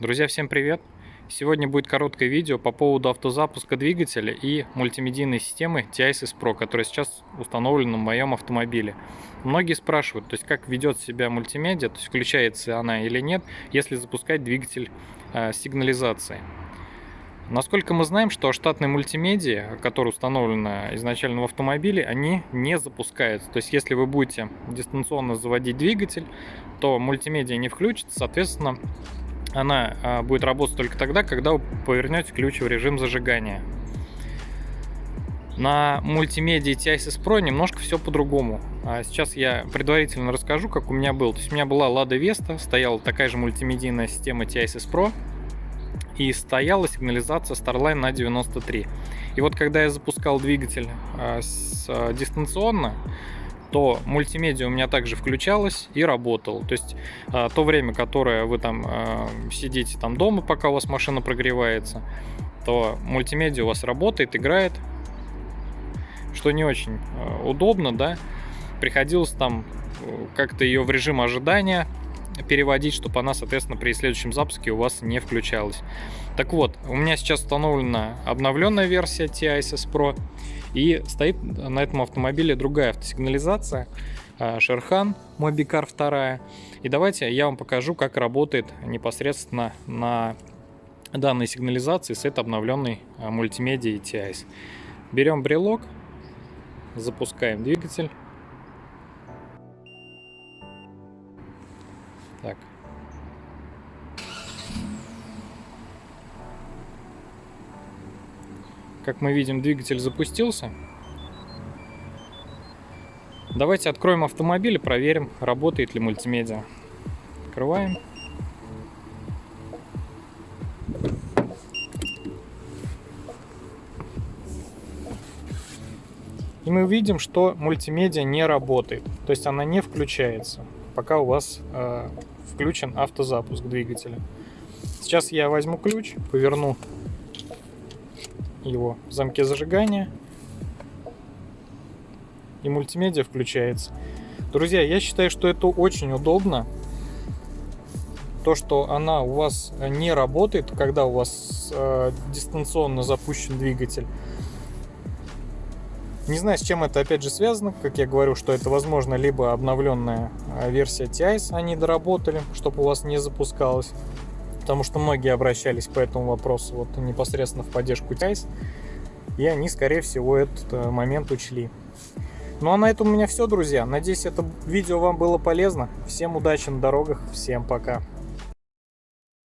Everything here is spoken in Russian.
Друзья, всем привет! Сегодня будет короткое видео по поводу автозапуска двигателя и мультимедийной системы TISS Pro, которая сейчас установлена в моем автомобиле. Многие спрашивают, то есть как ведет себя мультимедиа, то есть включается она или нет, если запускать двигатель э, сигнализации. Насколько мы знаем, что штатные мультимедиа, которые установлены изначально в автомобиле, они не запускаются. То есть если вы будете дистанционно заводить двигатель, то мультимедиа не включится, соответственно, она а, будет работать только тогда, когда вы повернете ключ в режим зажигания. На мультимедиа TISS Pro немножко все по-другому. А сейчас я предварительно расскажу, как у меня был. То есть у меня была Lada Vesta, стояла такая же мультимедийная система TISS Pro и стояла сигнализация Starline на 93. И вот когда я запускал двигатель а, дистанционно, то мультимедиа у меня также включалась и работала. То есть а, то время, которое вы там а, сидите там дома, пока у вас машина прогревается, то мультимедиа у вас работает, играет, что не очень а, удобно, да. Приходилось там э, как-то ее в режим ожидания переводить, чтобы она, соответственно, при следующем запуске у вас не включалась. Так вот, у меня сейчас установлена обновленная версия TISS Pro, и стоит на этом автомобиле другая автосигнализация, Шерхан Мобикар 2. И давайте я вам покажу, как работает непосредственно на данной сигнализации с этой обновленной а, мультимедиа TIS. Берем брелок, запускаем двигатель. Так. Как мы видим, двигатель запустился. Давайте откроем автомобиль и проверим, работает ли мультимедиа. Открываем. И мы видим, что мультимедиа не работает. То есть она не включается, пока у вас э, включен автозапуск двигателя. Сейчас я возьму ключ, поверну его в замке зажигания. И мультимедиа включается. Друзья, я считаю, что это очень удобно. То, что она у вас не работает, когда у вас э, дистанционно запущен двигатель. Не знаю, с чем это опять же связано. Как я говорю, что это возможно либо обновленная э, версия TIS они доработали, чтобы у вас не запускалось потому что многие обращались по этому вопросу вот непосредственно в поддержку TICE, и они, скорее всего, этот э, момент учли. Ну а на этом у меня все, друзья. Надеюсь, это видео вам было полезно. Всем удачи на дорогах, всем пока.